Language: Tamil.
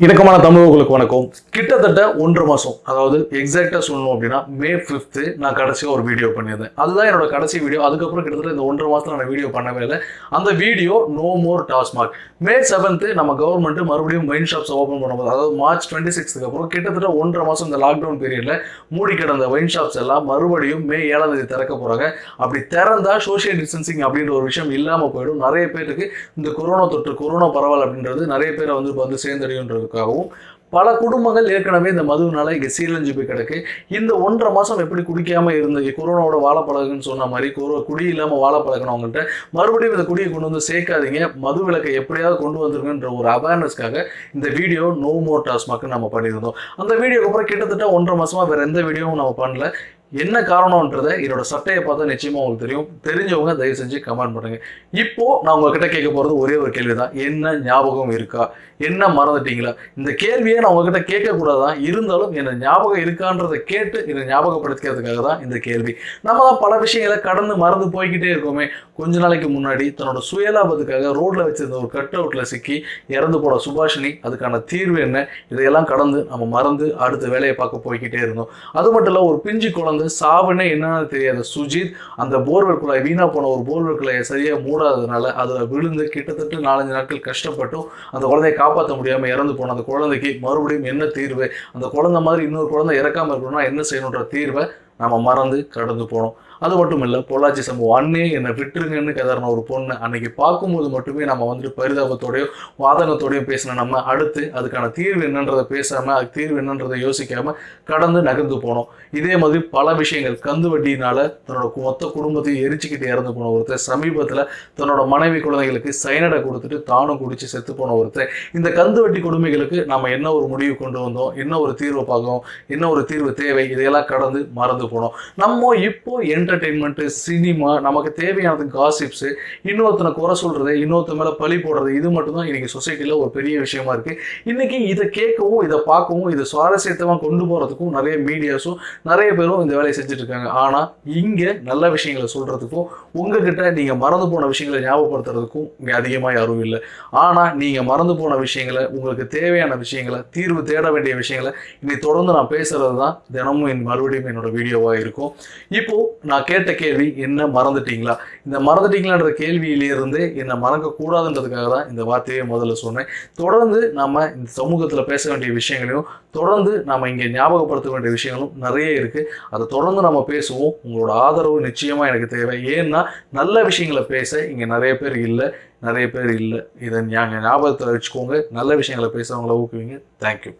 இணக்கமான தமிழர்களுக்கு வணக்கம். கிட்டத்தட்ட ஒன்று மாதம் அதாவது எக்ஸாக்டாக சொல்லணும் அப்படின்னா மே ஃபிஃப்த்து நான் கடைசியாக ஒரு வீடியோ பண்ணியிருந்தேன். அதுதான் என்னோட கடைசி வீடியோ அதுக்கப்புறம் கிட்டத்தட்ட இந்த ஒன்றரை மாதத்தில் நான் வீடியோ பண்ணவே இல்லை. அந்த video no more TASMAC May seventh நம்ம கவர்மெண்ட் மறுபடியும் மைன் ஷாப்ஸ் ஓப்பன் பண்ணும்போது அதாவது மார்ச் டுவெண்ட்டி சிக்ஸ்க்கு அப்புறம் கிட்டத்தட்ட ஒன்றரை மாதம் இந்த லாக்டவுன் பீரியடில் மூடி கிடந்த வைன் ஷாப்ஸ் எல்லாம் மறுபடியும் மே ஏழாம் தேதி திறக்க போகிறாங்க அப்படி திறந்தால் சோஷியல் டிஸ்டன்சிங் அப்படின்ற ஒரு விஷயம் இல்லாமல் போயிடும். நிறைய பேருக்கு இந்த கொரோனா தொற்று கொரோனா பரவல் அப்படின்றது நிறைய பேரை வந்து இப்போ வந்து சேர்ந்தடையுன்றதுக்காகவும் பல குடும்பங்கள் ஏற்கனவே இந்த மதுவினால இங்க சீரழிஞ்சு போய் கிடக்கு. இந்த ஒன்றரை மாதம் எப்படி குடிக்காம இருந்தது கொரோனாவோட வாழ பழகுன்னு சொன்ன மாதிரி கொரோ குடி இல்லாமல் வாழ பழகினவங்கள்ட்ட மறுபடியும் இந்த குடியை கொண்டு வந்து சேர்க்காதீங்க. மது விலக்கை எப்படியாவது கொண்டு வந்துருங்கன்ற ஒரு அவேர்னஸ்க்காக இந்த வீடியோ நோ மோர் டாஸ்மாக்கு நம்ம பண்ணியிருந்தோம். அந்த வீடியோக்கு அப்புறம் கிட்டத்தட்ட ஒன்றரை மாதமாக வேறு எந்த வீடியோவும் நம்ம பண்ணல. என்ன காரணம்ன்றதை என்னோட சட்டையை பார்த்தா நிச்சயமா உங்களுக்கு தெரியும். தெரிஞ்சவங்க தயவு செஞ்சு கமெண்ட் பண்ணுங்க. இப்போ நான் உங்ககிட்ட கேட்க போறது ஒரே ஒரு கேள்வி தான் என்ன ஞாபகம் இருக்கா? என்ன மறந்துட்டீங்களா? இந்த கேள்வியை நான் உங்ககிட்ட கேட்கக்கூடாது? தான் இருந்தாலும் என்ன ஞாபகம் இருக்கான்றதை கேட்டு என்னை ஞாபகப்படுத்திக்கிறதுக்காக தான் இந்த கேள்வி. நம்ம தான் பல விஷயங்களை கடந்து மறந்து போய்கிட்டே இருக்கோமே. கொஞ்ச நாளைக்கு முன்னாடி தன்னோட சுயலாபத்துக்காக ரோட்ல வச்சிருந்த ஒரு கட் அவுட்ல சிக்கி இறந்து போன சுபாஷினி அதுக்கான தீர்வு என்ன? இதையெல்லாம் கடந்து நம்ம மறந்து அடுத்த வேலையை பார்க்க போய்கிட்டே இருந்தோம். அது மட்டும் இல்லை ஒரு பிஞ்சு குழந்தை சாவுனே என்னன்னு தெரியாது. சுஜித் அந்த போர்வெல் குழாய் வீணா போன ஒரு போர்வெல் குழாயை சரியாக மூடாததுனால அதில் விழுந்து கிட்டத்தட்ட நாலஞ்சு நாட்கள் கஷ்டப்பட்டும் அந்த குழந்தையை காப்பாற்ற முடியாமல் இறந்து போன அந்த குழந்தைக்கு மறுபடியும் என்ன தீர்வு? அந்த குழந்தை மாதிரி இன்னொரு குழந்தை இறக்காமல் இருக்கணும்னா என்ன செய்யணுன்ற தீர்வை நம்ம மறந்து கடந்து போனோம் அது மட்டும் இல்லை பொள்ளாச்சி சம்பவம். அண்ணே என்னை விட்டுருங்கன்னு கதறின ஒரு பொண்ணு அன்னைக்கு பார்க்கும்போது மட்டுமே நம்ம வந்துட்டு பரிதாபத்தோடையோ வாதனத்தோடையும் பேசின நம்ம அடுத்து அதுக்கான தீர்வு என்னன்றதை பேசாம அதுக்கு தீர்வு என்னன்றதை யோசிக்காம கடந்து நகர்ந்து போனோம். இதே மாதிரி பல விஷயங்கள். கந்து வட்டியினால தன்னோட மொத்த குடும்பத்தையும் எரிச்சுக்கிட்டு இறந்து போன ஒருத்தர் சமீபத்தில் தன்னோட மனைவி குழந்தைகளுக்கு சைனடை கொடுத்துட்டு தானும் குடிச்சு செத்து போன ஒருத்தர். இந்த கந்து வட்டி கொடுமைகளுக்கு நம்ம என்ன ஒரு முடிவு கொண்டு வந்தோம்? என்ன ஒரு தீர்வு பார்க்கணும்? என்ன ஒரு தீர்வு தேவை? இதையெல்லாம் கடந்து மறந்து போனோம். நம்ம இப்போ என்டர்டெயின்மெண்ட்டு சினிமா நமக்கு தேவையானது காசிப்ஸு இன்னொருத்தனை குறை சொல்கிறது இன்னொருத்த மேலே பழி போடுறது இது மட்டும்தான் இன்றைக்கி சொசைட்டியில் ஒரு பெரிய விஷயமா இருக்கு. இன்னைக்கு இதை கேட்கவும் இதை பார்க்கவும் இதை சுவாரஸ்யத்தமாக கொண்டு போகிறதுக்கும் நிறைய மீடியாஸும் நிறைய பேரும் இந்த வேலையை செஞ்சுட்டு இருக்காங்க. ஆனால் இங்கே நல்ல விஷயங்களை சொல்கிறதுக்கும் உங்ககிட்ட நீங்கள் மறந்து போன விஷயங்களை ஞாபகப்படுத்துறதுக்கும் இங்கே அதிகமாக யாரும் இல்லை. ஆனால் நீங்கள் மறந்து போன விஷயங்களை உங்களுக்கு தேவையான விஷயங்களை தீர்வு தேட வேண்டிய விஷயங்களை இன்னைக்கு தொடர்ந்து நான் பேசுகிறது தான் தினமும் என் மறுபடியும் என்னோட வீடியோவாக இருக்கும். இப்போது நான் நான் கேட்ட கேள்வி என்ன மறந்துட்டீங்களா? இந்த மறந்துட்டீங்களான்ற கேள்வியிலிருந்து என்னை மறக்க கூடாதுன்றதுக்காக தான் இந்த வார்த்தையை முதல்ல சொன்னேன். தொடர்ந்து நம்ம இந்த சமூகத்தில் பேச வேண்டிய விஷயங்களையும் தொடர்ந்து நம்ம இங்கே ஞாபகப்படுத்த வேண்டிய விஷயங்களும் நிறைய இருக்குது அதை தொடர்ந்து நம்ம பேசுவோம். உங்களோட ஆதரவு நிச்சயமாக எனக்கு தேவை. ஏன்னா நல்ல விஷயங்களை பேச இங்கே நிறைய பேர் இல்லை. நிறைய பேர் இல்லை. இதை ஞாபகத்தில் வச்சுக்கோங்க. நல்ல விஷயங்களை பேசுறவங்கள ஊக்குவீங்க. தேங்க்யூ